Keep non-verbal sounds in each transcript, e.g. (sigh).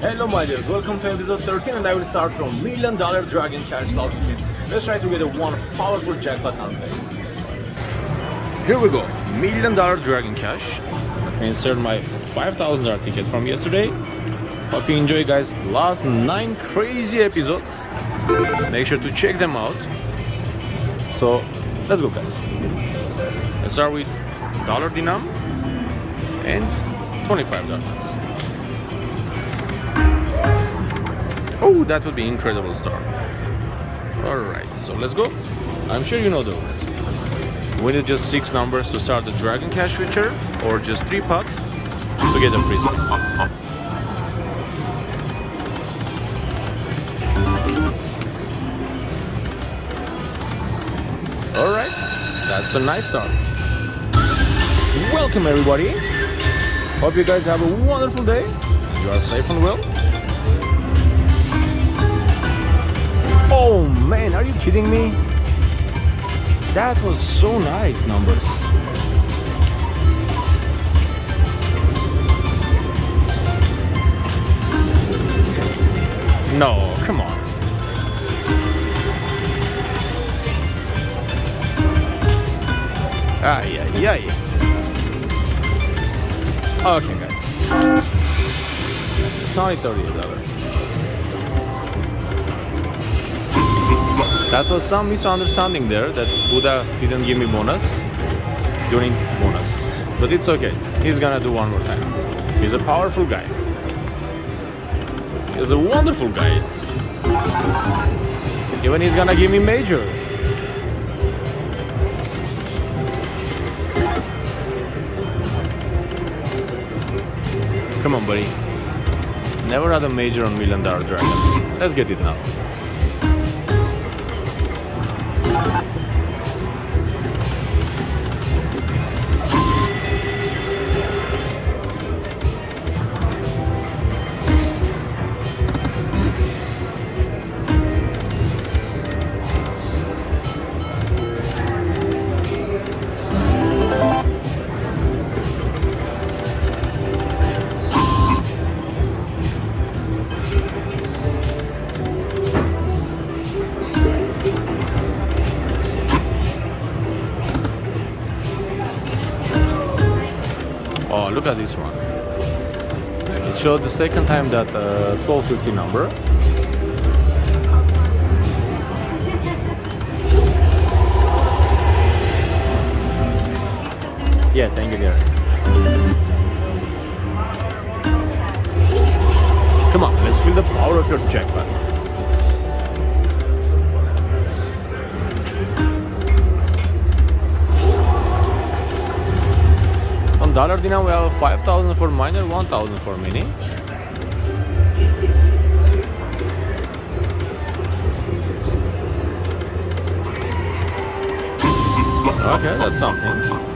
Hello my dears, welcome to episode 13 and I will start from Million Dollar Dragon Cash slot machine. Let's try to get a one powerful jackpot on Here we go, Million Dollar Dragon Cash. Insert my $5,000 ticket from yesterday. Hope you enjoy guys last 9 crazy episodes. Make sure to check them out. So let's go guys. Let's start with dollar denom and 25 dollars. Oh, that would be incredible start. Alright, so let's go. I'm sure you know those. We need just 6 numbers to start the Dragon Cash feature, or just 3 pots to get a free spin. Alright, that's a nice start. Welcome everybody. Hope you guys have a wonderful day. You are safe and well. Oh man, are you kidding me? That was so nice numbers. No, come on. Ay, ay, ay. Okay, guys. It's only $38. That was some misunderstanding there that Buddha didn't give me bonus during bonus. But it's okay. He's gonna do one more time. He's a powerful guy. He's a wonderful guy. Even he's gonna give me major. Come on, buddy. Never had a major on Million Dollar Dragon. Let's get it now. Look at this one. It showed the second time that uh, 1250 number. Yeah, thank you, dear. Come on, let's feel the power of your jackpot. Dollar denom we have 5000 for minor, 1000 for mini. (laughs) Okay, that's something.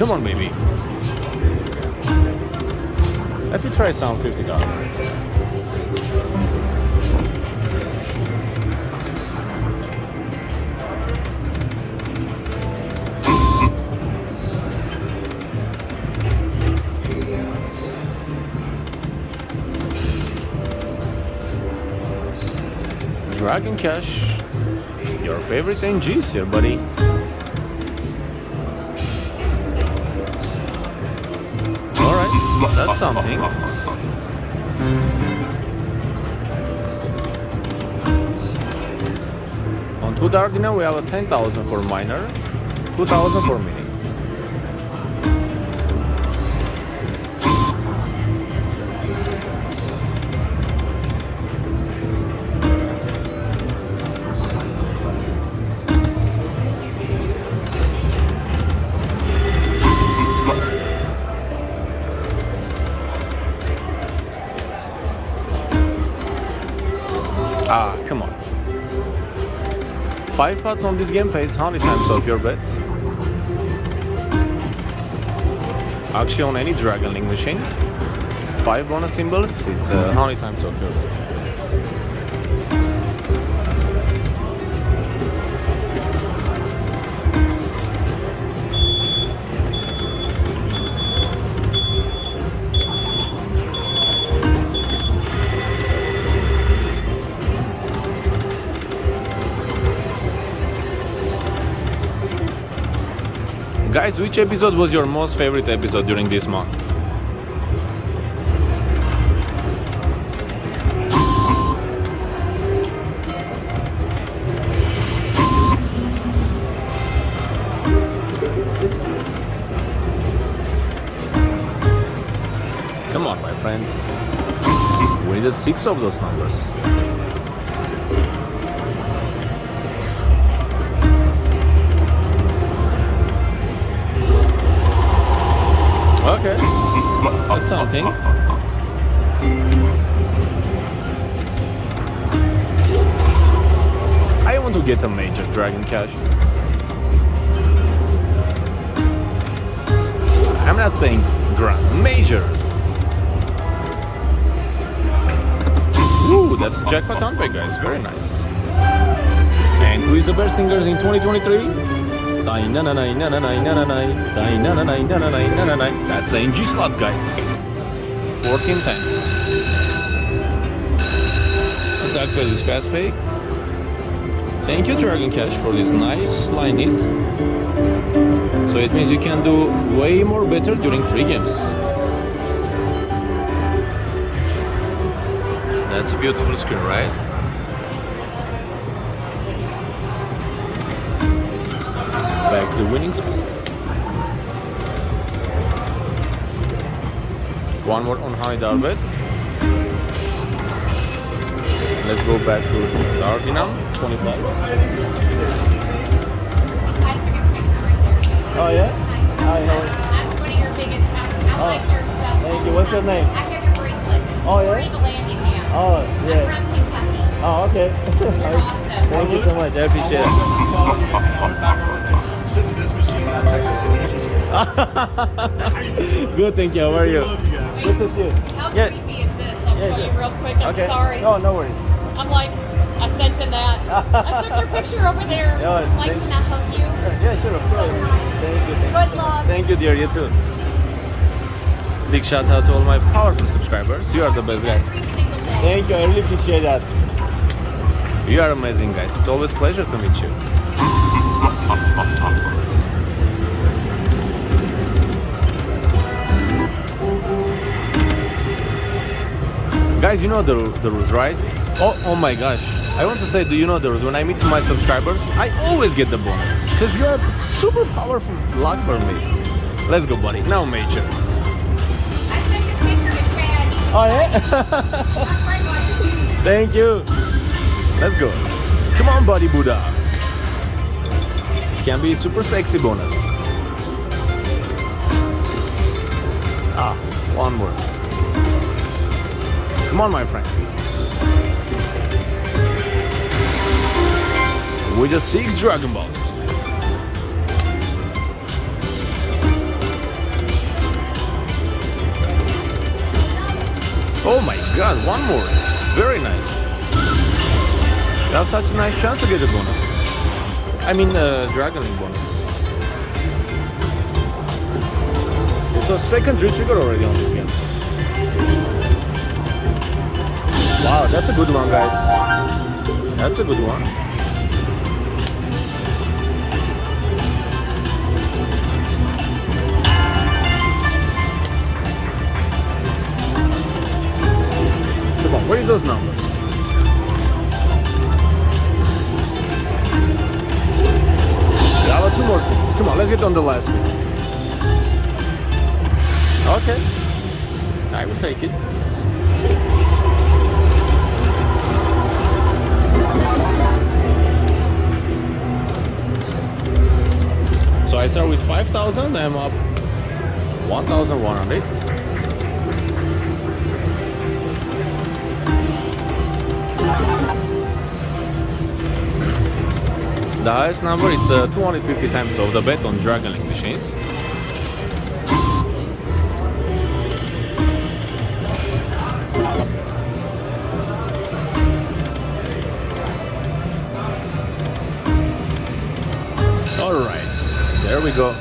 Come on, baby. Let me try some $50. (laughs) Dragon Cash, your favorite NGs here, buddy. Alright, that's something. On two Dark now we have a 10,000 for minor, 2,000 for mini. 5 watts on this game pays 100 times off your bet. Actually on any Dragon Link machine, eh? 5 bonus symbols, it's uh, 100 times off your bet. Guys, which episode was your most favorite episode during this month? Come on, my friend. We need six of those numbers. Something. I want to get a major Dragon Cash. I'm not saying grand, major. Ooh, that's jackpot unpack, guys. Very nice. And who is the best singers in 2023? That's NG slot, guys. 1410. Let's activate this fast pay. Thank you, Dragon Cash, for this nice line in. So it means you can do way more better during free games. That's a beautiful screen, right? Back to winning space. One more on high Darbet. Let's go back to Dardinam, 25. Oh yeah? Hi, how are you? I'm one of your biggest. I like your stuff. Thank you. What's your name? I have your bracelet. Oh, yeah? Marie Vallandigham. Oh, I'm yeah. from Kentucky. Oh, okay. You're (laughs) awesome. Thank you so much. I appreciate it. (laughs) Good, thank you. How are you? Wait, Good to see you. How Yeah. creepy is this? I'll Yeah, show sure. you real quick. I'm Okay. sorry. No, no worries. I'm like, I sent him that. (laughs) I took your picture over there. Yeah, like, can I help you? Yeah, sure, of course. Thank you. Thank Good you. luck. Thank you, dear. You too. Big shout out to all my powerful subscribers. You are the best guys. Every single day. Thank you. I really appreciate that. You are amazing, guys. It's always a pleasure to meet you. (laughs) Guys, you know the, the rules, right? Oh, oh my gosh. I want to say, do you know the rules? When I meet my subscribers, I always get the bonus. Because you are super powerful luck for me. Let's go, buddy. Now, Major. I sent this picture to Chad. He's Oh, yeah? (laughs) Thank you. Let's go. Come on, buddy Buddha. This can be super sexy bonus. Ah, one more. Come on, my friend. We the six Dragon Balls. Oh my god, one more. Very nice. That's such a nice chance to get a bonus. I mean, uh, Dragon Link bonus. It's a second trigger already on this game. Wow, that's a good one, guys. That's a good one. Come on, where is those numbers? Yeah, two more things. Come on, let's get on the last bit. Okay. I will take it. 5,000, I'm up 1,100. The highest number it's uh, 250 times of the bet on Link machines. Go.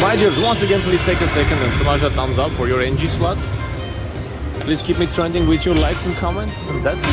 My dears, once again, please take a second and smash that thumbs up for your NG slot. Please keep me trending with your likes and comments, and that's it.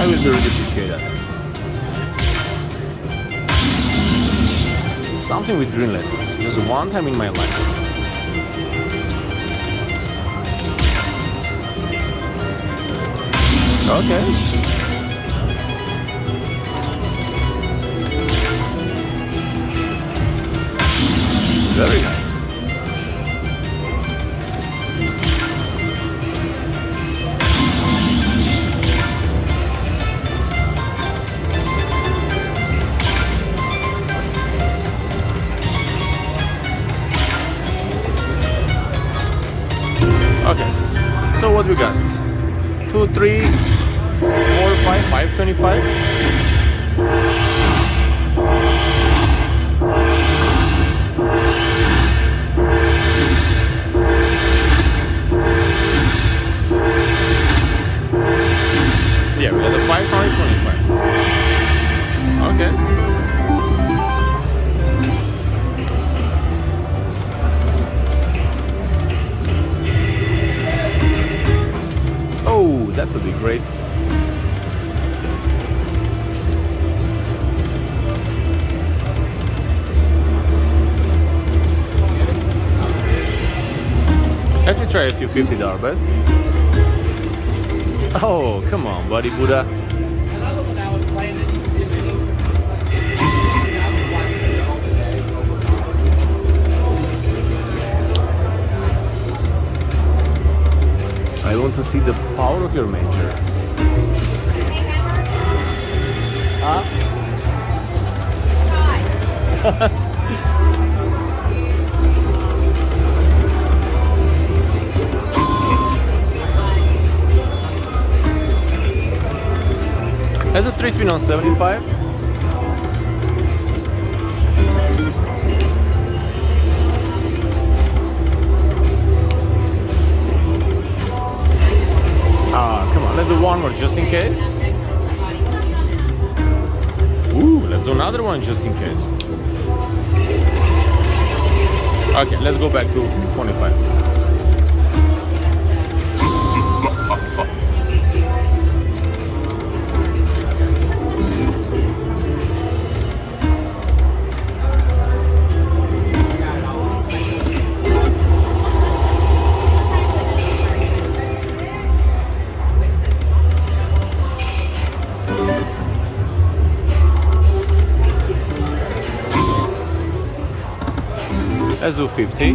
I will really appreciate that. Something with green letters, just one time in my life. Okay. Very nice. Okay, so what we got? Two, three, four, five, five twenty-five. $50 bets. Oh, come on, buddy Buddha. I was playing that you did me. I was watching it all today. I want to see the power of your major. (laughs) Has a three spin on 75? Ah, come on, let's do one more just in case. Ooh, let's do another one just in case. Okay, let's go back to 25. Let's do 50.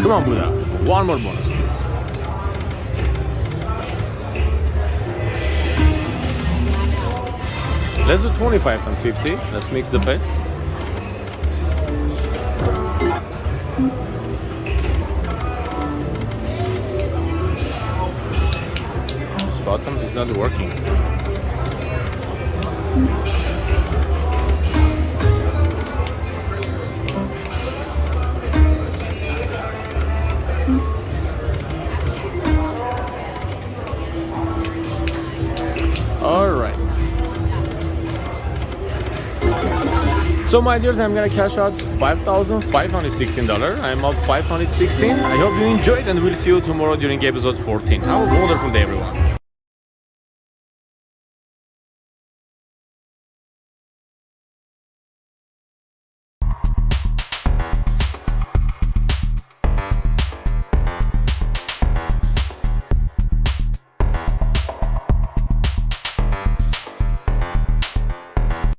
Come on, Buddha. One more bonus, please. Let's do 25 and 50. Let's mix the bets. Button is not working. All right. So my dears, I'm gonna cash out $5,516. I'm up 516. I hope you enjoyed and we'll see you tomorrow during episode 14. Have a wonderful day everyone.